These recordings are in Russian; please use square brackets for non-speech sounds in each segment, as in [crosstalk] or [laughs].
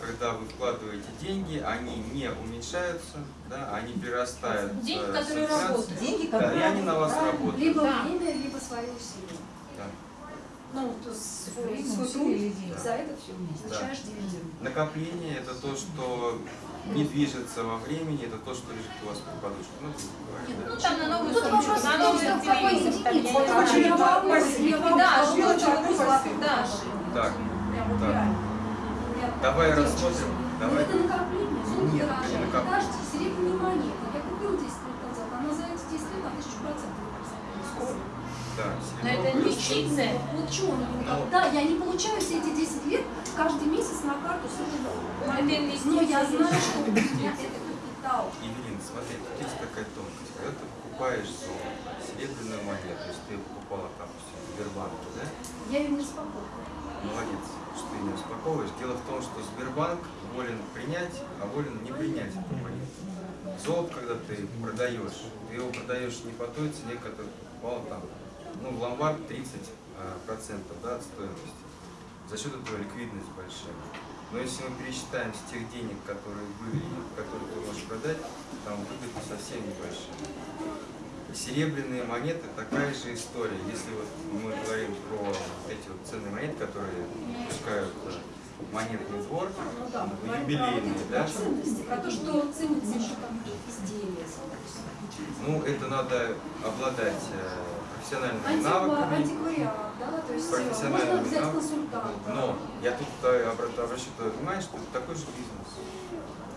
когда вы вкладываете деньги, они не уменьшаются, да, они прирастают. Деньги, э, которые работают. Деньги, Да, и которые они на вас работают. Либо Да. время, либо свои усилия. Да. Ну, то есть свой, свой труд, или деньги? за это все получаешь дивиденд. Накопление это то, что не движется во времени, это то, что лежит у вас под подушкой. Ну, да. Ну, там на новую Тут сумочку, вопрос на какой телевизор. Да, что что очень вопрос, золотой да. Так, вот так. реально. Я Давай девочка. рассмотрим. Давай. это накопление, золото Нет, дорожает. это накоп- Подожди, серебряные монеты. Я купила 10 лет назад, она за эти 10 лет на 1000 процентов выросла. Да, Но это серебро инвестиция. Вот чего она не Ну. Да, я не получаю все эти 10 лет каждый месяц на карту с этой Это инвестиция. Но я знаю, что у меня это капитал. Евелин, смотри, тут есть такая тонкость. Когда ты покупаешь золото, серебряную монету, то есть ты покупала там в Сбербанке, да? Я ее не успокоила. Молодец, что ты не успокоишь. Дело в том, что Сбербанк волен принять, а волен не принять эту монету. Золото, когда ты продаешь, ты его продаешь не по той цене, которую ты покупал там, ну, в ломбард 30 а, процентов да, от стоимости. За счет этого ликвидность большая. Но если мы пересчитаем с тех денег, которые были, которые ты можешь продать, там выгода совсем небольшая. Серебряные монеты такая же история. Если вот мы говорим про эти вот ценные монеты, которые пускают монетный двор, Ну юбилейные, да? про то, что ценится еще там собственно. Ну, это надо обладать э, профессиональными Антиква- навыками. Антиквариат, да, то есть профессиональными можно взять навыками. консультанта. Но я тут э, обра- обращу твое внимание, что это такой же бизнес.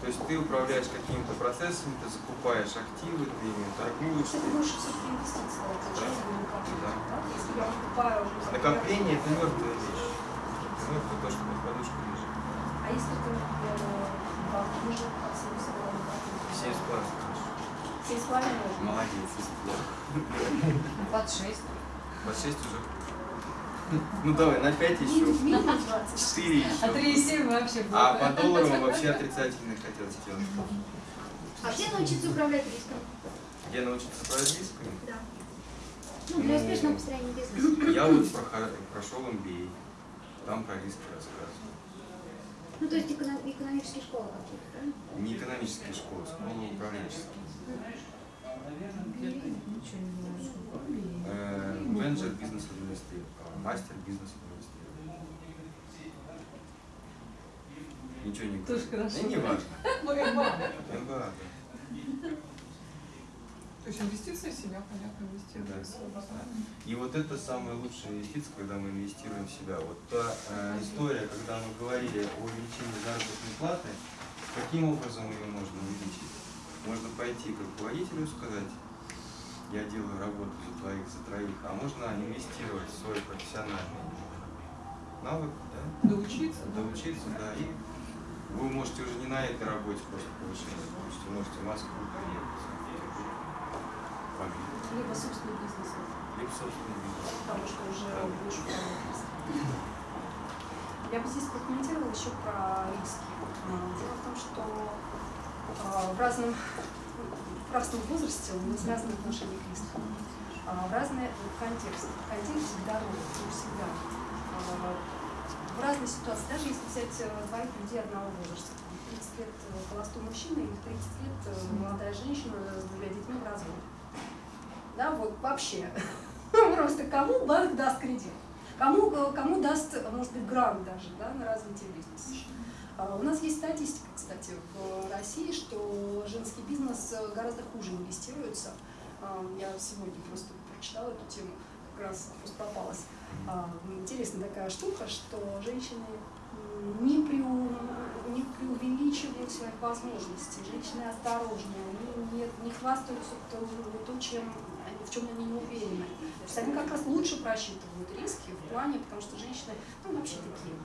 То есть ты управляешь какими-то процессами, ты закупаешь активы, ты ими торгуешь. Это часть накопления, Да. да? Если я покупаю уже... Накопление это мертвая вещь. Это мертвое то, что под подушкой лежит. А если ты, например, банк уже. Семь с половиной можно. Молодец, если плохо. под 6. Под шесть уже. Ну давай, на пять еще. Минус минус 20. Четыре еще. А 3,7 вообще было. А по долларам вообще отрицательно хотел сделать. А где научиться управлять риском? Где научиться управлять рисками? Да. Ну, для успешного построения бизнеса. Я вот прошел MBA, там про риски рассказываю. Ну, то есть эконом- экономические школы какие-то, правильно? Не экономические школы, школы управленческие. Ничего не знаю. Э, Менеджер бизнес администрирования, мастер бизнес администрирования. Ничего не Тоже хорошо. Да не важно. [laughs] МБА, да. То есть инвестиции в себя, понятно, инвестируют Да. И вот это самая лучшая инвестиция, когда мы инвестируем в себя. Вот та э, история, когда мы говорили о увеличении заработной платы, каким образом ее можно увеличить? Можно пойти к руководителю и сказать, я делаю работу за твоих, за троих, а можно инвестировать в свой профессиональный навык, да, Доучиться, да? доучиться, да, и вы можете уже не на этой работе просто повышение получить, вы можете в Москву приехать, Либо собственный бизнес, либо собственный бизнес. потому что уже управлять риском. Я бы здесь прокомментировала еще про риски. Дело в том, что а, в разном, в разном возрасте у нас разные отношения к рискам. А, В разные контексты. Контекст всегда ровный, всегда. А, В разной ситуации, даже если взять э, двоих людей одного возраста, там, 30 лет э, холостой мужчина и в 30 лет э, молодая женщина с двумя детьми в разводе. Да, вот вообще. [laughs] Просто кому банк даст кредит? Кому, э, кому даст, э, может быть, грант даже да, на развитие бизнеса? А, У нас есть статистика, кстати, в России, что женский бизнес э, гораздо хуже инвестируется. А, Я сегодня просто прочитала эту тему, как раз просто попалась. А, Интересная такая штука, что женщины не, преу- не преувеличивают своих возможностей, женщины осторожнее, они не, не хвастаются то, чем, в чем они не уверены. То есть они как раз лучше просчитывают риски в плане, потому что женщины ну, вообще такие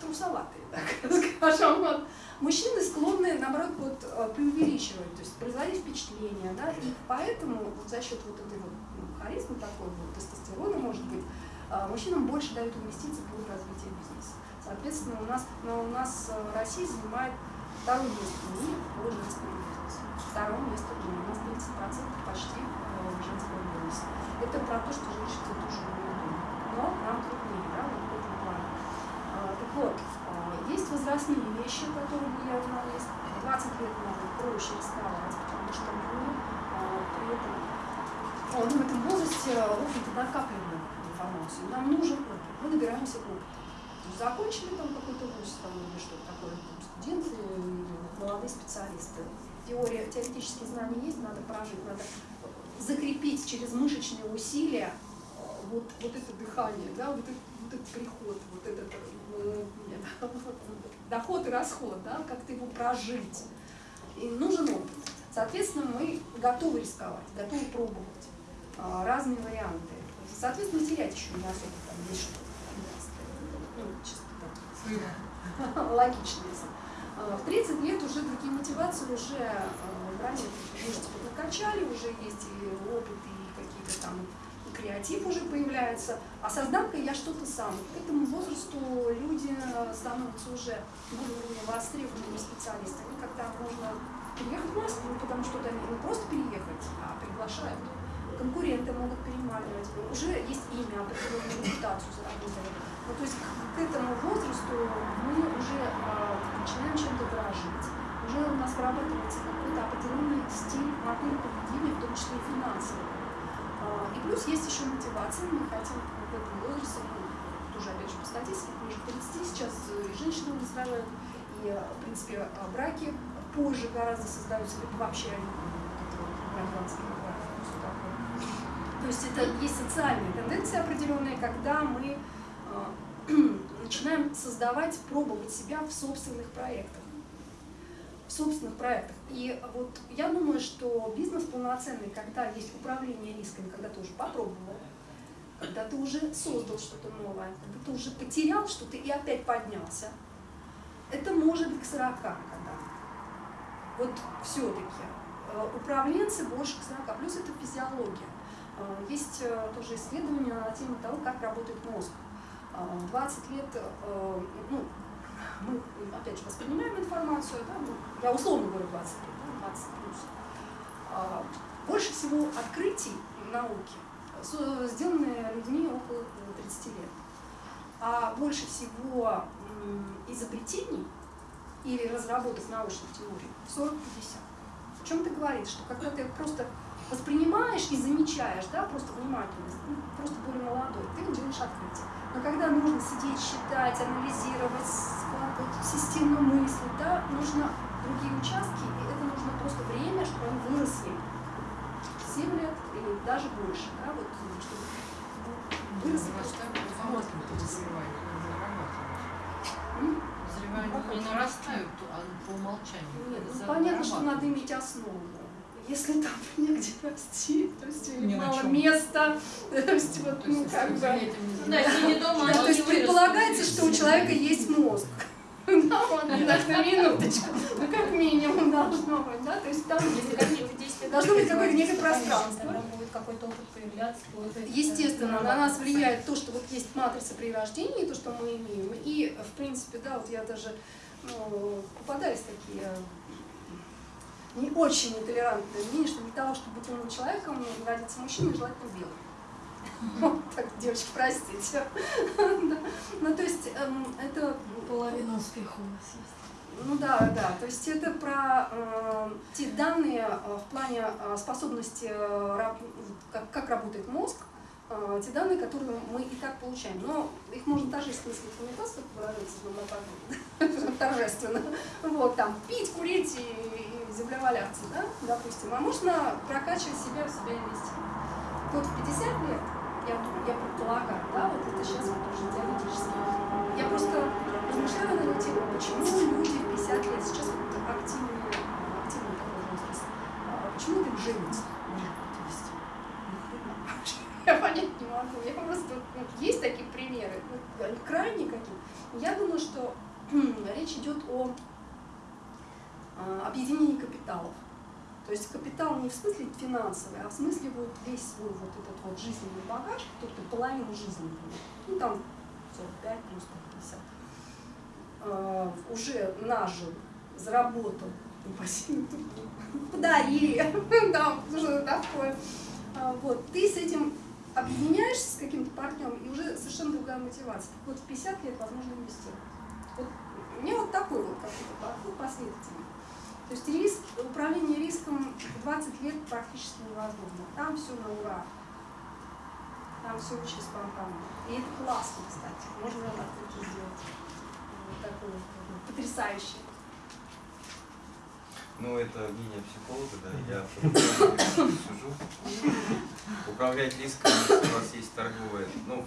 трусоватые, [laughs] так скажем. Вот. Мужчины склонны, наоборот, вот, э, преувеличивать, то есть производить впечатление, да, и поэтому вот за счет вот этой вот ну, харизмы такой, вот, тестостерона, может быть, э, мужчинам больше дают инвестиции в развитие бизнеса. Соответственно, у нас, но у нас э, Россия занимает второе место в мире по женскому бизнесу. Второе место в мире. У нас 30% почти женского бизнеса. Это про то, что женщины тоже умеют. Но нам труднее, да, в этом плане. А, А, Так вот, а, есть возрастные вещи, которые влияют на риск. 20 лет надо проще рисковать, потому что мы а, при этом а, мы в этом возрасте, в общем-то, накапливаем информацию. Нам нужен опыт, мы набираемся опыта. Закончили там какой-то вуз там, или что-то такое, там, студенты молодые специалисты. Теория, теоретические знания есть, надо прожить, надо закрепить через мышечные усилия вот, вот это дыхание, да, вот этот, вот этот приход, вот этот доход и расход, да, как-то его прожить. И нужен опыт. Соответственно, мы готовы рисковать, готовы пробовать а, разные варианты. Соответственно, терять еще не особо там есть что ну, чисто так, [laughs] логично. если. А, В 30 лет уже другие мотивации, уже э, ранее мышцы подкачали, уже есть и опыт, и какие-то там креатив уже появляется. А созданка я что-то сам. К этому возрасту люди становятся уже более востребованными специалистами, когда можно переехать в Москву, потому что туда не просто переехать, а приглашают. Конкуренты могут переманивать. Уже есть имя, определенную репутацию заработали. Ну, то есть к, к этому возрасту мы уже а, начинаем чем-то дорожить. Уже у нас вырабатывается какой-то определенный стиль, модель поведения, в том числе и финансовый. А, и плюс есть еще мотивация. Мы хотим в этом возрасте, ну, тоже опять же по статистике, ближе к 30 сейчас и женщины выздоравливают, и, в принципе, а, браки позже гораздо создаются, либо вообще гражданские браки. То есть это есть социальные тенденции определенные, когда мы э, [clears throat] начинаем создавать, пробовать себя в собственных проектах. Собственных проектах. И вот я думаю, что бизнес полноценный, когда есть управление рисками, когда ты уже попробовал, когда ты уже создал что-то новое, когда ты уже потерял что-то и опять поднялся, это может быть к 40 когда. Вот все-таки. Управленцы больше к 40, плюс это физиология. Э, Есть э, тоже исследования на тему того, как работает мозг. Э, 20 лет, э, ну, мы, опять же, воспринимаем информацию, да, ну, я условно говорю 20 лет, да, 20 плюс. А, Больше всего открытий в науке со- сделаны людьми около 30 лет. А больше всего изобретений или разработок научных теорий 40-50. О чем это говорит? Что когда ты просто воспринимаешь и замечаешь, да, просто внимательность, ну, просто более молодой, ты делаешь открытие. Но когда нужно сидеть, считать, анализировать, складывать системную мысль, да, нужно другие участки, и это нужно просто время, чтобы они выросли. 7 лет или даже больше, да, вот, чтобы выросли просто мозг. М? Взрывания не нарастают а по умолчанию. Нет, ну, понятно, что надо иметь основу. Если там [laughs] негде расти, то есть на мало места, [laughs] то есть вот, То ну, как бы... за этим не Да, дома, Да, то есть не предполагается, что у человека есть мозг. [laughs] Да, вот, так, на минуточку. Ну, как минимум должно быть, да, то есть там Если Должно быть какое-то некое пространство. Какой-то опыт появляться. Естественно, на нас влияет то, что вот есть матрица при рождении, то, что мы имеем. И, в принципе, да, вот я даже ну, попадались такие не очень нетолерантные мнения, что для того, чтобы быть умным человеком, родиться мужчиной, желательно белым. Вот так, девочки, простите. Ну, то есть, эм, это Половина успеха у нас есть. ну да, да. То есть это про э, те данные э, в плане э, способности, э, как, как работает мозг, э, те данные, которые мы и так получаем. Но их можно торжественно сметаться, как выражается торжественно. Вот там пить, курить и, и землеваляться, да, допустим. А можно прокачивать себя в себя инвестировать. Вот в 50 лет, я, я предполагаю, да, вот это сейчас вот уже теоретически. Я просто размышляла на эту тему, почему люди в 50 лет сейчас вот активные, активный такой возраст, а почему так женятся? Я понять не могу. Я просто ну, есть такие примеры, крайне какие. Я думаю, что [clears throat] речь идет о а, объединении капиталов. То есть капитал не в смысле финансовый, а в смысле вот весь свой вот этот вот жизненный багаж, который ты половину жизни, ну там 45 плюс там, 50, а, уже нажил, заработал, ну, [laughs] подарили, [laughs] там что-то такое. А, Вот, ты с этим объединяешься с каким-то партнером, и уже совершенно другая мотивация. Так вот, в 50 лет возможно инвестировать. Вот, меня вот такой вот какой-то подход последовательный. То есть риск, управление риском в 20 лет практически невозможно. Там все на ура. Там все очень спонтанно. И это классно, кстати. Можно так вот сделать. Вот такой вот, ну, потрясающе. Ну, это мнение психолога, да, я по сужу. Управлять риском, если у вас есть торговая, ну,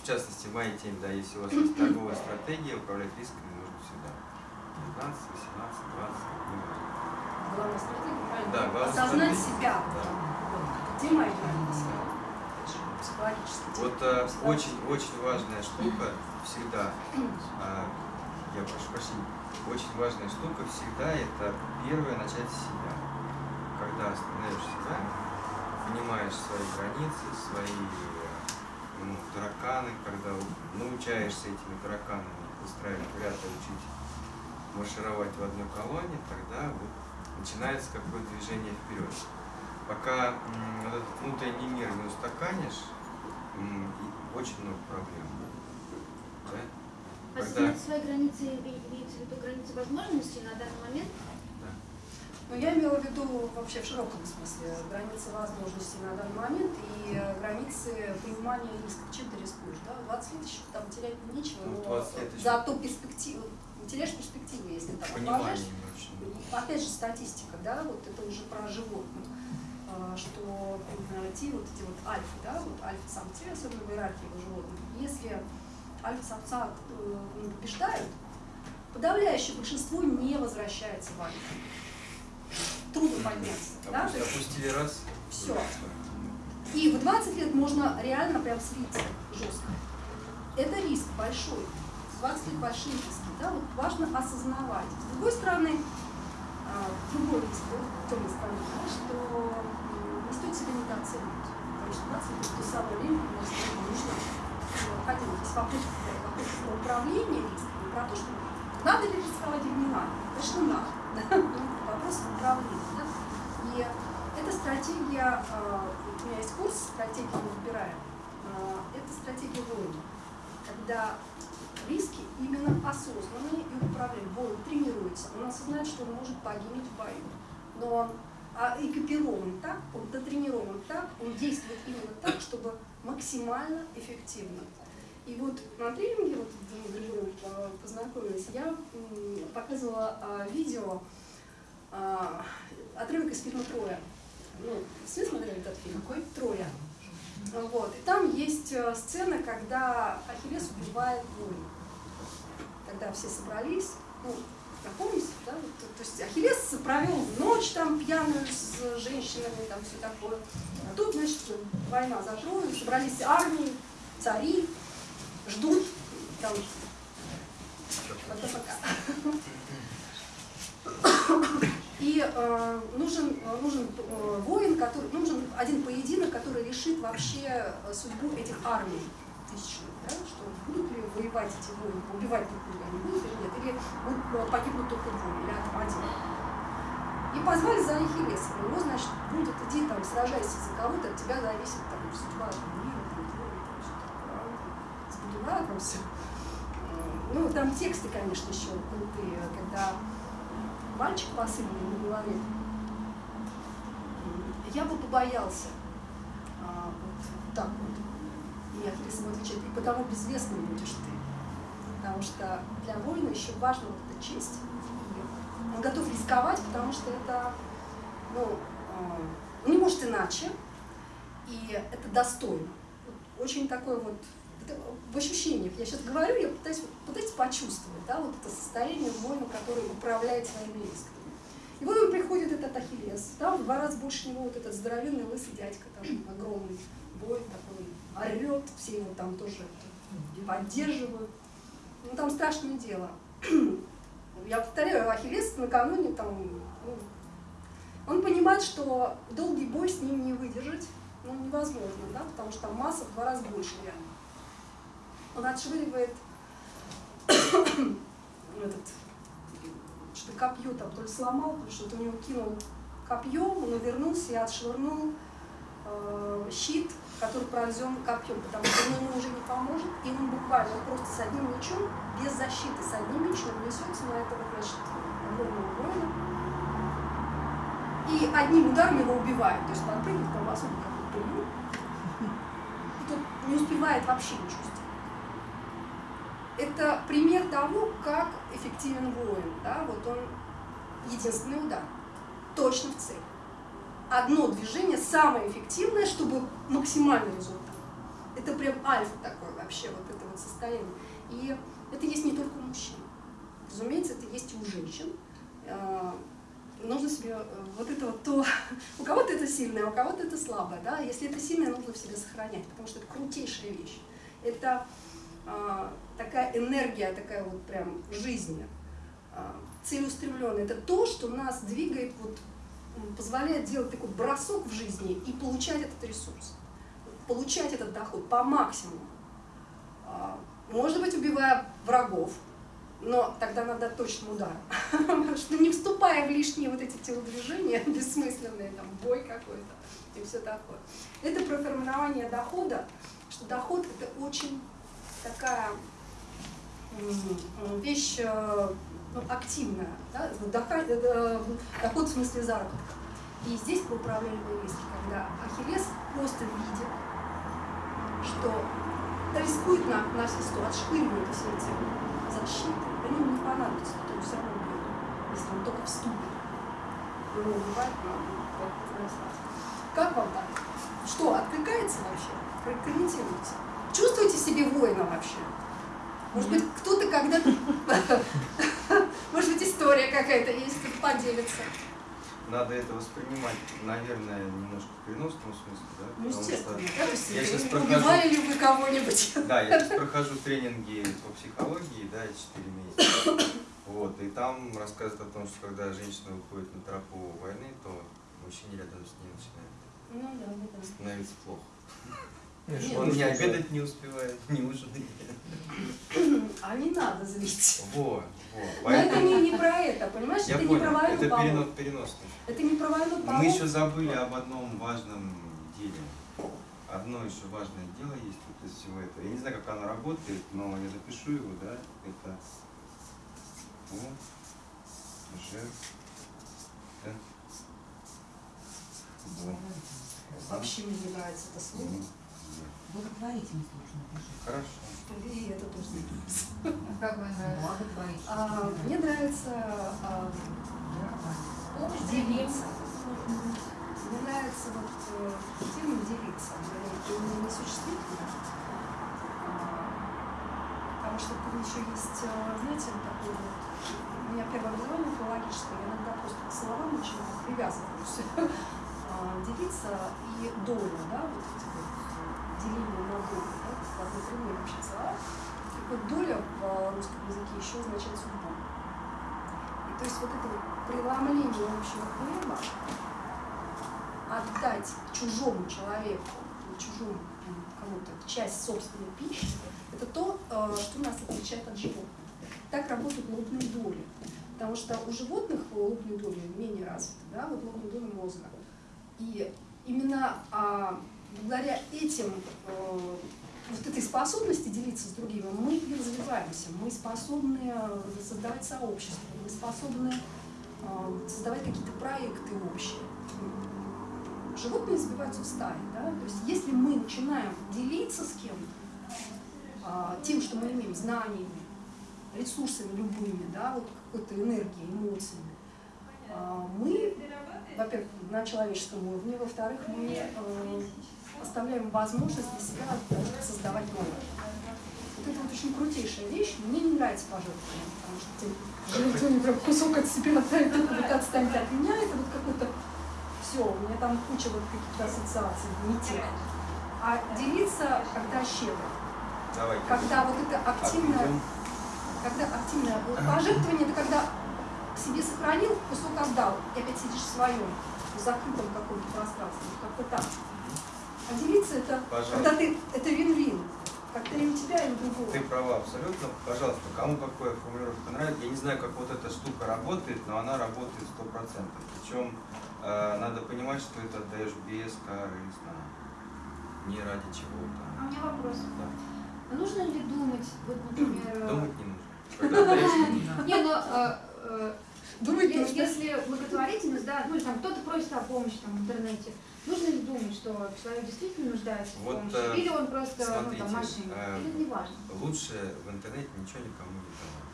в частности, в моей теме, да, если у вас есть торговая стратегия, управлять всегда. 15, 18, 20, неважно. Главная стратегия, правильно? Да, главная Осознать стратегия. себя. Да. Где мои границы? Это же Психологически. Вот э, очень, очень важная штука всегда, а, я прошу прощения, очень важная штука всегда это первое начать с себя. Когда остановишь себя, понимаешь свои границы, свои ну, тараканы, когда научаешься этими тараканами выстраивать ряд и учить маршировать в одной колонне, тогда вот начинается какое-то движение вперед. Пока вот этот внутренний мир не устаканишь, очень много проблем. Да? Когда, Осознать свои границы, име- имеется в виду границы возможностей на данный момент. да. Но я имела в виду вообще в широком смысле границы возможностей на данный момент и границы понимания риска. Чем ты рискуешь? Да? 20 лет еще там терять нечего, Ну, но 20 лет еще. зато перспективу, теряешь перспективу, если там Понимание очень. Опять же статистика, да, вот это уже про животных, а, что те вот эти вот альфы, да, вот альфа-самцы, особенно в иерархии у животных, если альфа-самца э, ну, побеждают, подавляющее большинство не возвращается в альфа. Трудно подняться, да, Опу- есть Опустили раз. Всё. и в 20 лет можно реально прям слиться жестко. Это риск большой. В 20 лет большие риски. Да? Вот важно осознавать. С другой стороны, а, другой риск, да, темной стороны, да, что не стоит себя недооценивать. Потому что 20 лет это то самое время, когда действительно нужно есть вопрос, вопрос про управление риском, не про то, что надо ли рисковать или не надо. Конечно, надо. [laughs] да. Вопрос управления. Да? И эта стратегия, а, у меня есть курс «Стратегия мы выбираем». А, Это стратегия воина. Когда риски именно осознанные и управляемые. Воин тренируется, он осознает, что он может погибнуть в бою. Но он а, экипирован так, он дотренирован так, он действует именно так, чтобы максимально эффективно. И вот на тренинге, вот мы э, познакомились, я показывала а, видео, а, отрывок из фильма «Троя». Ну, все смотрели этот фильм? Какой? «Троя». Вот. И там есть э, сцена, когда Ахиллес убивает воина. Когда все собрались, ну, напомните, да, то, то есть Ахиллес провел ночь там пьяную с женщинами, там все такое. А тут, значит, война за собрались армии, цари, ждут, там, пока-пока. И э, нужен, нужен э, воин, который, нужен один поединок, который решит вообще э, судьбу этих армий тысячных, будут ли воевать эти воины, убивать друг друга они будут или нет, или будут, э, погибнут только двое, или один. И позвали за Ахиллеса, его, значит, будет, иди там, сражайся за кого-то, от тебя зависит там, судьба там, мира, там, твоя, там, все такое. А сбудила там все. Ну, там тексты, конечно, еще крутые, когда мальчик посыпанный на голове. Я бы побоялся а, вот так вот. Ахиллес ему отвечает, и потому безвестным будешь ты. Потому что для воина еще важна вот эта честь. Он готов рисковать, потому что это, ну, он не может иначе, и это достойно. Очень такой вот в ощущениях. Я сейчас говорю, я пытаюсь, пытаюсь почувствовать, да, вот это состояние воина, который управляет своими рисками. И вот он приходит, этот Ахиллес, да, в два раза больше него вот этот здоровенный лысый дядька, там, огромный воин такой, орет, все его там тоже поддерживают. Ну, там страшное дело. [clears throat] Я повторяю, Ахиллес накануне там, ну, он понимает, что долгий бой с ним не выдержать, ну, невозможно, да, потому что там масса в два раза больше реально. Он отшвыривает [clears throat] этот, что копье там то ли сломал, то ли что-то у него кинул копье, он увернулся и отшвырнул щит, который пронзен копьем, потому что ему уже не поможет, и он буквально просто с одним мечом, без защиты, с одним мечом несется на этого, значит, огромного воина, и одним ударом его убивает, то есть подпрыгнет правосудие, как пылью, и тот не успевает вообще ничего. Это пример того, как эффективен воин. Да? Вот он единственный удар, точно в цель. Одно движение самое эффективное, чтобы максимальный результат. Это прям альфа такое вообще, вот это вот состояние. И это есть не только у мужчин. Разумеется, это есть и у женщин. А, Нужно себе э, вот это вот то, [laughs] у кого-то это сильное, у кого-то это слабое, да, если это сильное, нужно в себе сохранять, потому что это крутейшая вещь. Это а, такая энергия, такая вот прям жизнь, а, целеустремленная. Это то, что нас двигает, вот, позволяет делать такой бросок в жизни и получать этот ресурс, получать этот доход по максимуму. А, Может быть, убивая врагов, но тогда надо точным ударом, [laughs] что не вступая в лишние вот эти телодвижения, [laughs] бессмысленные, там, бой какой-то и все такое. Это про формирование дохода, что доход это очень такая вещь э, ну, активная, да? Доха- э, доход в смысле заработка. И здесь про управляемые риски, когда Ахиллес просто видит, что рискует на, на все сто, отшвыривает все эти защиты, они ему не понадобятся, то все равно убьет, если он только вступит. Его убивать надо, как вам так? Что, откликается вообще? Прокомментируйте. Чувствуете себе воина вообще? Может быть, кто-то когда-то... [laughs] История какая-то есть, кто-то поделится. Надо это воспринимать, наверное, немножко в переносном смысле, да? Ну, что- естественно. Да, то есть, Я э, прохожу- Убивали ли вы кого-нибудь? Да, я сейчас прохожу тренинги по психологии, да, 4 месяца. Вот, и там рассказывают о том, что когда женщина выходит на тропу войны, то мужчине рядом с ней начинает Ну да, да. становиться плохо. Он не обедать не успевает, не ужинать. А не надо злить. Вот, вот. Но это не, не про это, понимаешь? я это не про понял, войну это перенос, переносный. Это не про войну Мы полов. еще забыли об одном важном деле. Одно еще важное дело есть вот из всего этого. Я не знаю, как оно работает, но я запишу его, да. Это О, Ж, Т, Б, Вообще мне не нравится это слово. Благотворительность нужно пишет. Хорошо. И это тоже. А [laughs] Как вам нравится? Благотворительность. А, мне нравится а, делиться. Мне нравится вот э, термин делиться. Он не, не существительно. А, Потому что там еще есть, э, знаете, такой вот, у меня первое образование филологическое, я иногда просто к словам начинаю привязываюсь. [laughs] А, Делиться и долю, да, вот эти вот деление на долю, да, в одной другой вообще вот доля в э, русском языке еще означает судьбу. И то есть вот это вот преломление общего хлеба, отдать чужому человеку, чужому кому-то часть собственной пищи, это то, э, что нас отличает от животных. Так работают лобные доли. Потому что у животных лобные доли менее развиты, да, вот лобные доли мозга. И именно а, благодаря этим, э, вот этой способности делиться с другими, мы и развиваемся, мы способны э, создавать сообщества, мы способны э, создавать какие-то проекты общие. Животные сбиваются в стаи, да? то есть если мы начинаем делиться с кем-то, а, тем, что мы имеем, знаниями, ресурсами любыми, да, вот какой-то энергией, эмоциями, а, мы, во-первых, на человеческом уровне, во-вторых, мы оставляем возможность для себя создавать новое. Вот это вот очень крутейшая вещь. Мне не нравится пожертвование, потому что ты жертвуешь прям кусок от себя, только вот отстаньте от меня, это вот какой-то все, у меня там куча вот каких-то ассоциаций, не тех. А делиться, когда щедро, Давайте. когда вот это активное когда активное пожертвование, это когда к себе сохранил, кусок отдал, и опять сидишь в своем, в закрытом каком-то пространстве, как-то так. А делиться это, Пожалуйста. когда ты, это вин-вин. Как-то и у тебя, и у другого. Ты права абсолютно. Пожалуйста, кому какая формулировка нравится, я не знаю, как вот эта штука работает, но она работает сто процентов. Причем э, надо понимать, что это отдаешь бескорыстно, не ради чего-то. А у меня вопрос. Да. А нужно ли думать, вот, например... э, Думать не нужно. [laughs] Не. Не, ну, э, э, Думать если благотворительность, да, ну, или там кто-то просит о помощи там, в интернете, нужно ли думать, что человек действительно нуждается в Вот, помощи, э, или он просто, ну, смотрите, там, мошенник, э, или не важно? Лучше в интернете ничего никому не давать.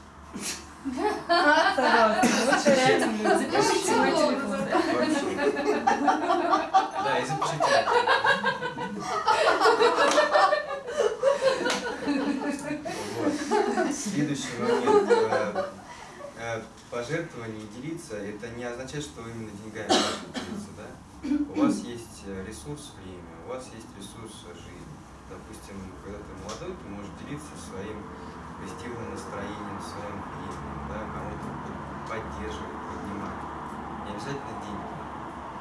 Запишите мой телефон. Да, и запишите. Вот. Следующий момент. Э, э, Пожертвование делиться, это не означает, что вы именно деньгами делиться, да? У вас есть э, ресурс время, у вас есть ресурс жизни. Допустим, когда ты молодой, ты можешь делиться своим позитивным настроением, своим временем, да, кому-то поддерживать, поднимать. Не обязательно деньги.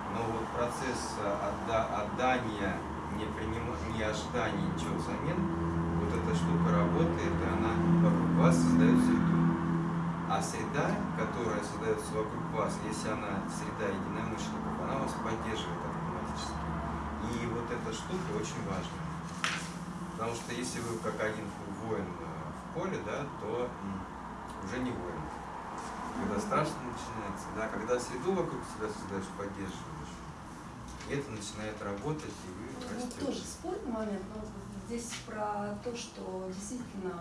Но вот процесс э, отда- отдания, не, принима- не ожидания ничего взамен, вот эта штука работает, и она вокруг вас создает среду. А среда, которая создается вокруг вас, если она среда единомышленников, она вас поддерживает автоматически. И вот эта штука очень важна. Потому что если вы как один воин э, в поле, да, то уже не воин. Когда страшно начинается, да, когда среду вокруг себя создаешь, поддерживаешь, это начинает работать, и вы Ну, растете. тоже спорный момент, но здесь про то, что действительно,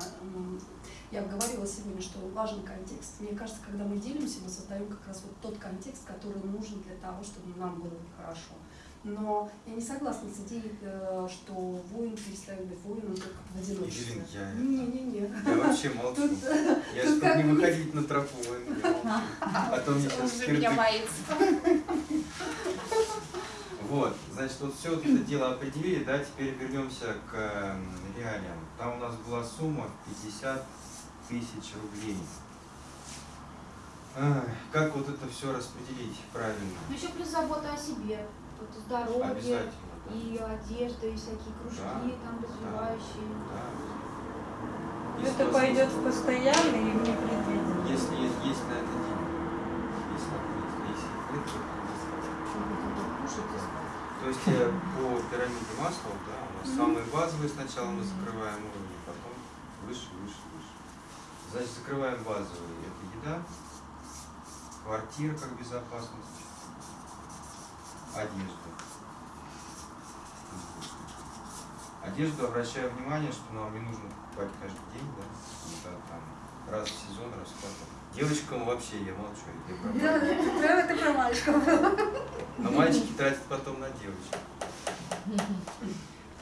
я говорила сегодня, что важен контекст. Мне кажется, когда мы делимся, мы создаем как раз вот тот контекст, который нужен для того, чтобы нам было хорошо. Но я не согласна с идеей, э, что воин перестает быть воином только в одиночестве. Ирина, я Не-не-не. Я вообще молчу. Тут, Я тут как не выходить на тропу, я [laughs] молчу. А то мне сейчас кирдык. боится. [laughs] Вот, значит, вот все вот это дело определили, да, теперь вернемся к эм, реалиям. Там у нас была сумма в 50 тысяч рублей. Ах, Как вот это все распределить правильно? Ну, еще плюс забота о себе, вот здоровье, да. и одежда, и всякие кружки Да, там развивающие. Да. Если Это пойдет есть- в постоянный и в непредвиденный. Если есть, есть на это деньги. Если, если нет, то не То есть э, по пирамиде масла, да, у нас самые базовые сначала мы закрываем уровни, потом выше, выше, выше. Значит, закрываем базовые. Это еда, квартира как безопасность, одежда. Одежду обращаю внимание, что нам не нужно покупать каждый день, да, это там раз в сезон, раз в квартал. Девочкам вообще я молчу, я про Да, мальчиков. это прям это про мальчиков было. А мальчики тратят потом на девочек.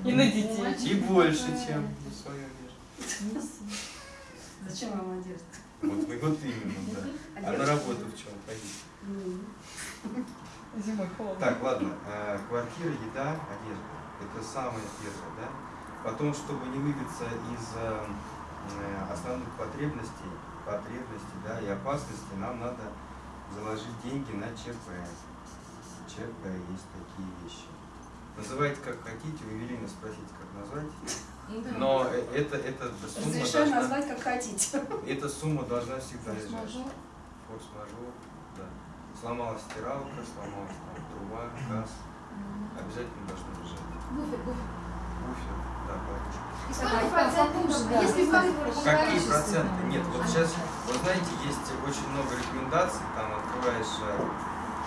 И на детей. И больше, чем на свое вещь. Зачем вам одежда? Вот, мы- вот именно, да. А на работу в чем ходить? Зимой холодно. Так, ладно. э, Квартира, еда, одежда. Это самое первое, да? Потом, чтобы не выбиться из э, э, основных потребностей, потребностей, да, и опасностей, нам надо заложить деньги на ЧП. ЧП есть такие вещи. Называйте как хотите, у Евелины спросите, как назвать. Но э, это, это сумма Разрешаю должна, назвать как хотите. эта сумма должна всегда лежать. Форс-мажор. Форс-мажор, да. Сломалась стиралка, сломалась там, труба, газ. Обязательно должно лежать. Буфер, буфер. Буфер, да, подушка. И сколько процентов, да. если Какие проценты? Нет, вот сейчас, вы знаете, есть очень много рекомендаций, там открываешь э,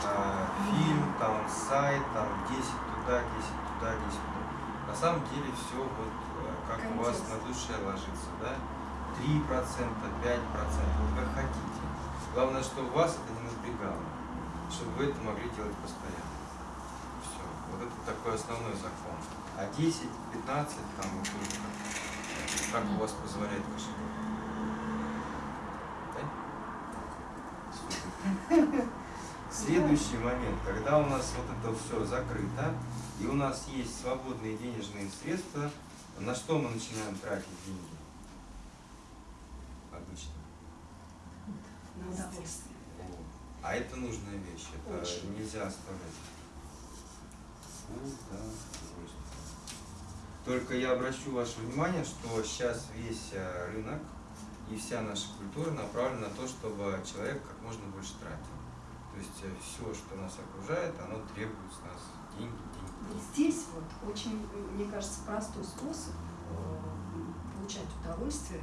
э, фильм, там сайт, там 10 туда, 10 туда, 10 туда. На самом деле все вот э, как у вас на душе ложится, да? 3%, 5%, вот как хотите. Главное, чтобы вас это не напрягало, чтобы вы это могли делать постоянно. Все. Вот это такой основной закон. А 10, 15, там вот как, как у вас позволяет кошелек. Да? [laughs] Супер. Следующий момент, когда у нас вот это все закрыто, и у нас есть свободные денежные средства, на что мы начинаем тратить деньги? Обычно. На удовольствие. А это нужная вещь, это Очень. нельзя оставлять. Удовольствие. Только я обращу ваше внимание, что сейчас весь э, рынок и вся наша культура направлена на то, чтобы человек как можно больше тратил. То есть все, что нас окружает, оно требует с нас деньги, деньги. Вот здесь вот очень, мне кажется, простой способ э, получать удовольствие,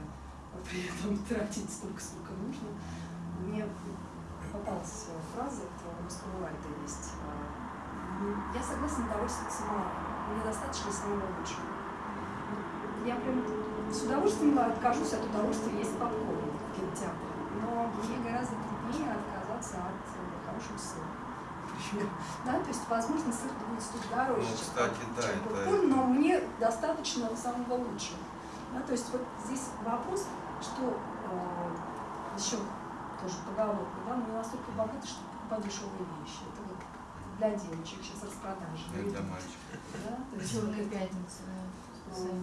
а при этом тратить столько, сколько нужно. Мне попалась фраза, это у русского Вальда есть. э, Я согласна довольствоваться малым. Мне достаточно самого лучшего. Я прям с удовольствием откажусь от удовольствия есть попкорн в кинотеатре. Но мне гораздо труднее отказаться от э, хорошего сыра. Да, то есть, возможно, сыр будет стоить дороже, Ну, чем, кстати, да, чем это- попкорн, но мне достаточно самого лучшего. Да, то есть вот здесь вопрос, что э, еще тоже поговорка, да, мы настолько богаты, чтобы покупать дешевые вещи. Это вот для девочек сейчас распродажи. Это для мальчиков. Да, то есть Черная пятница,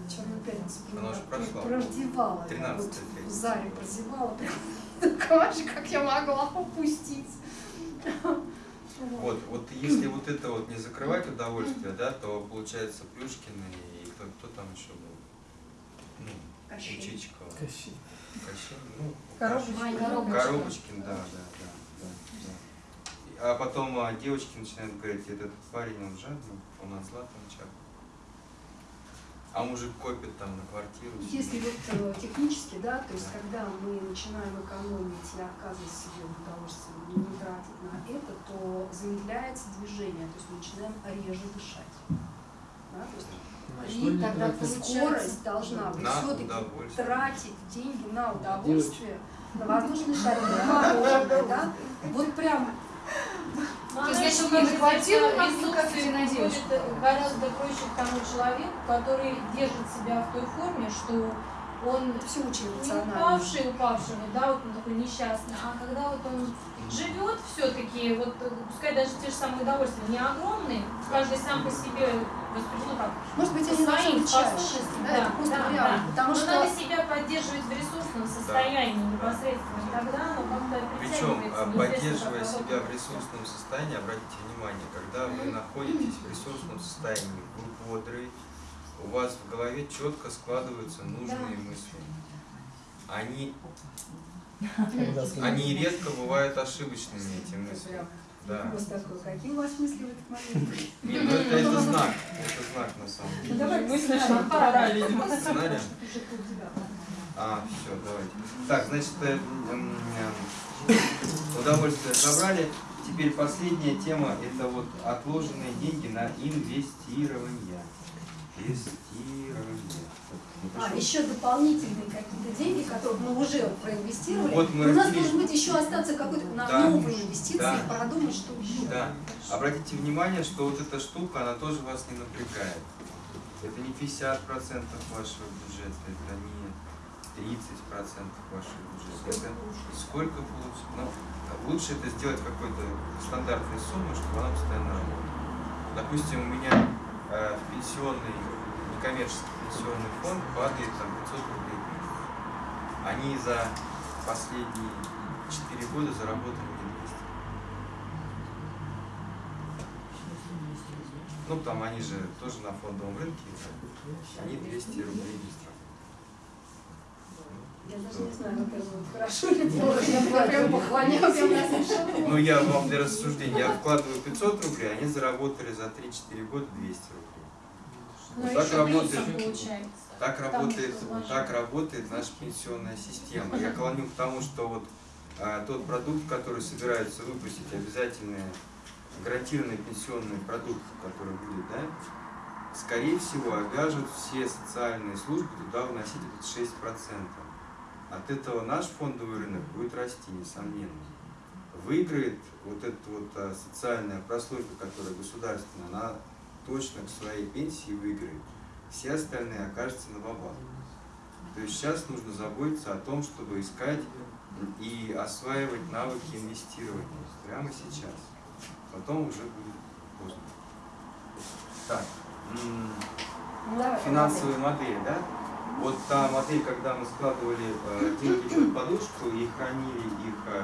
Черную пятницу Она уже прям прошла. прождевала. я 13 вот лет. в заре прозевала прям. [laughs] Такая же, как я могла упустить. Вот, вот если вот это вот не закрывать удовольствие, да, то получается Плюшкин и кто, кто там еще был? Ну, Кощей. Учичкова. Кощей. Кощей, ну, Коробочка. Май Коробочка. Коробочкин, да, да, да, да, да. А потом а, девочки начинают говорить, этот парень, он жадный, он от златом чак. А мужик копит там на квартиру. Если вот э, технически, да, то есть когда мы начинаем экономить и отказывать себе в удовольствии, не не тратить на это, то замедляется движение, то есть мы начинаем реже дышать. Да, то есть На что и тогда скорость должна быть. Все-таки тратить деньги на удовольствие, на воздушный шарик, на мороженое, да, вот прям Ну, То есть, если на говорить квартиру как на девочку. будет гораздо проще к тому человеку, который держит себя в той форме, что он все очень эмоционально. упавший, упавший, вот, да, вот он такой несчастный, а когда вот он живет все-таки, вот э, пускай даже те же самые удовольствия не огромные, каждый сам по себе воспринимает, ну как, Может быть, они должны быть чаще, да, да, это просто да, реально, да. потому Но что надо себя поддерживать в ресурсном состоянии непосредственно, тогда оно как-то Причем, а, поддерживая себя в ресурсном состоянии, обратите внимание, когда вы находитесь в ресурсном состоянии, вы бодрый, у вас в голове четко складываются нужные мысли. Они, они редко бывают ошибочными, эти мысли. Да. Вопрос такой, какие у вас мысли в этот момент? Нет, ну это, это знак, это знак на самом Ну деле. давай Мысли сценарий. пора, видимо. Сценарий? А, все, давайте. Так, значит, э, э, удовольствие забрали. Теперь последняя тема – это вот отложенные деньги на инвестирование. Инвестирование. А, еще дополнительные какие-то деньги, которые мы уже проинвестировали. Вот мы Но у нас разделили. должен быть еще остаться какой-то на Да. новые инвестиции, Да. продумать, что еще. Да. Обратите внимание, что вот эта штука, она тоже вас не напрягает. Это не 50% вашего бюджета, это не 30% вашего бюджета. Это сколько получится? Ну, лучше это сделать какой-то стандартной суммой, чтобы она постоянно работала. Допустим, у меня э, в пенсионный, некоммерческий пенсионный фонд падает там 500 рублей. Они за последние 4 года заработали мне 200. Ну, там они же тоже на фондовом рынке, они 200 рублей не. Я даже не знаю, как это будет хорошо или плохо. Я прям поклоняюсь. я прям слышала. Ну, я вам для рассуждения, я вкладываю 500 рублей, они заработали за 3-4 года 200 рублей. Но Вот так работает. получается. Так работает, вложить. так работает наша пенсионная система. Я клоню к тому, что вот а, тот продукт, который собираются выпустить, обязательный гарантированный пенсионный продукт, который будет, да, скорее всего, обяжут все социальные службы туда вносить этот 6%. От этого наш фондовый рынок будет расти, несомненно. Выиграет вот эта вот а, социальная прослойка, которая государственная, она точно к своей пенсии выиграет. Все остальные окажутся на бабах. То есть сейчас нужно заботиться о том, чтобы искать и осваивать навыки инвестирования прямо сейчас. Потом уже будет поздно. Так, финансовые модели, да? Вот та модель, когда мы складывали э, деньги под подушку и хранили их э,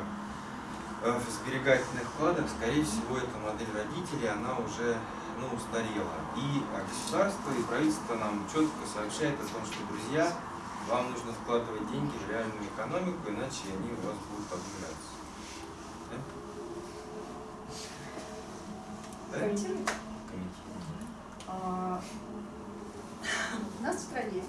э, в сберегательных вкладах, скорее всего, эта модель родителей, она уже ну, устарела. И а, государство и правительство нам четко сообщает о том, что, друзья, вам нужно вкладывать деньги в реальную экономику, иначе они у вас будут обнуляться. Да? Да? Комментируйте. А, У нас в стране